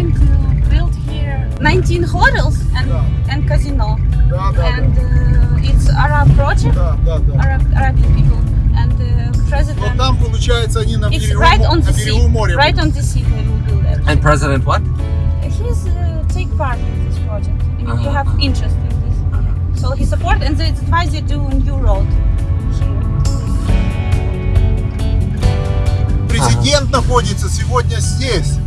going to build here 19 hotels and, Yeah. and casino. Да, да, And uh, it's Arab project, да. Да, да, да. Arab, Arabic people. And uh, Вот president, там, получается, они на it's берегу, right мо- on на the берегу sea. моря. Right on the sea they will build it. And President what? He's uh, take part in this project. I mean, he Uh-huh, have uh-huh. interest in this. So he support and that's why they do a new road here. Президент находится сегодня здесь.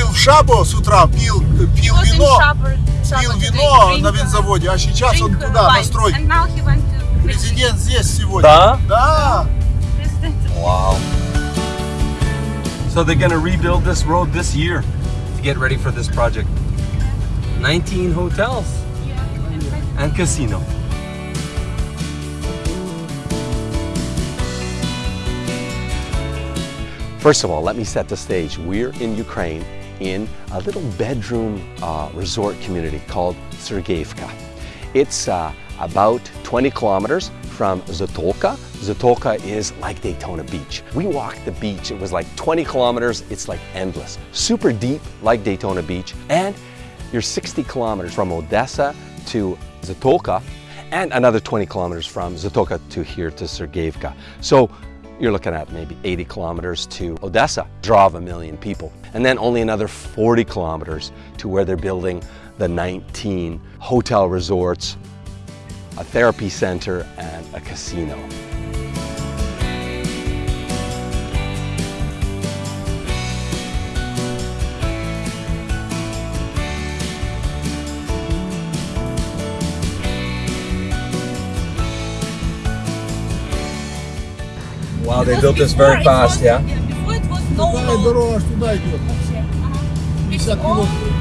President today here. Был в Шабо с утра, пил, пил Was in вино, Shabur- Shabur пил today, вино drink, на uh, винзаводе, а сейчас он drink, uh, туда, на wine. стройку. And now he went to Президент здесь сегодня. Да? Да. President. Wow. So they're gonna rebuild this road this year to get ready for this project. 19 hotels Yeah, and and casino. First of all, let me set the stage. We're in Ukraine in a little bedroom uh, resort community called Sergeyevka. It's uh, about 20 kilometers from Zatoka. Zatoka is like Daytona Beach. We walked the beach, it was like 20 kilometers, it's like endless. Super deep, like Daytona Beach, and you're 60 kilometers from Odessa to Zatoka, and another 20 kilometers from Zatoka to here to Sergeyevka. So you're looking at maybe 80 kilometers to Odessa, draw of a million people. And then only another 40 kilometers to where they're building the 19 hotel resorts, a therapy center, and a casino. Wow, they Because built this before very it fast, was- yeah? Before it was no Какая road дорога аж туда идет? вообще. Ага. It's 50 all километров.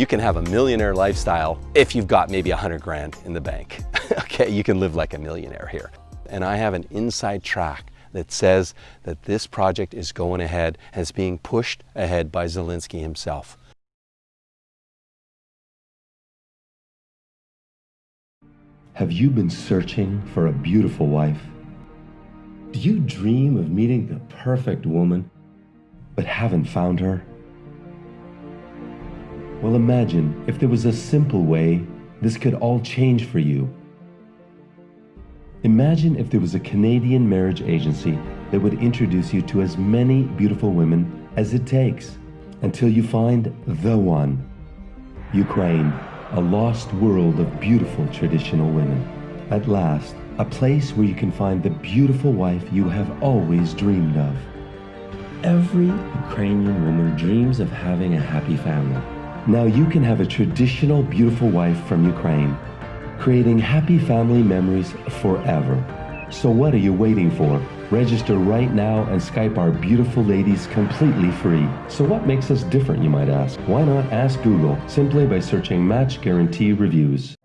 You can have a millionaire lifestyle if you've got maybe a hundred grand in the bank. okay, you can live like a millionaire here. And I have an inside track that says that this project is going ahead and is being pushed ahead by Zelensky himself. Have you been searching for a beautiful wife? Do you dream of meeting the perfect woman, but haven't found her? Well, imagine if there was a simple way this could all change for you. Imagine if there was a Canadian marriage agency that would introduce you to as many beautiful women as it takes until you find the one. Ukraine, a lost world of beautiful traditional women. At last, a place where you can find the beautiful wife you have always dreamed of. Every Ukrainian woman dreams of having a happy family. Now you can have a traditional beautiful wife from Ukraine, creating happy family memories forever. So what are you waiting for? Register right now and Skype our beautiful ladies completely free. So what makes us different, you might ask? Why not ask Google simply by searching Match Guarantee Reviews?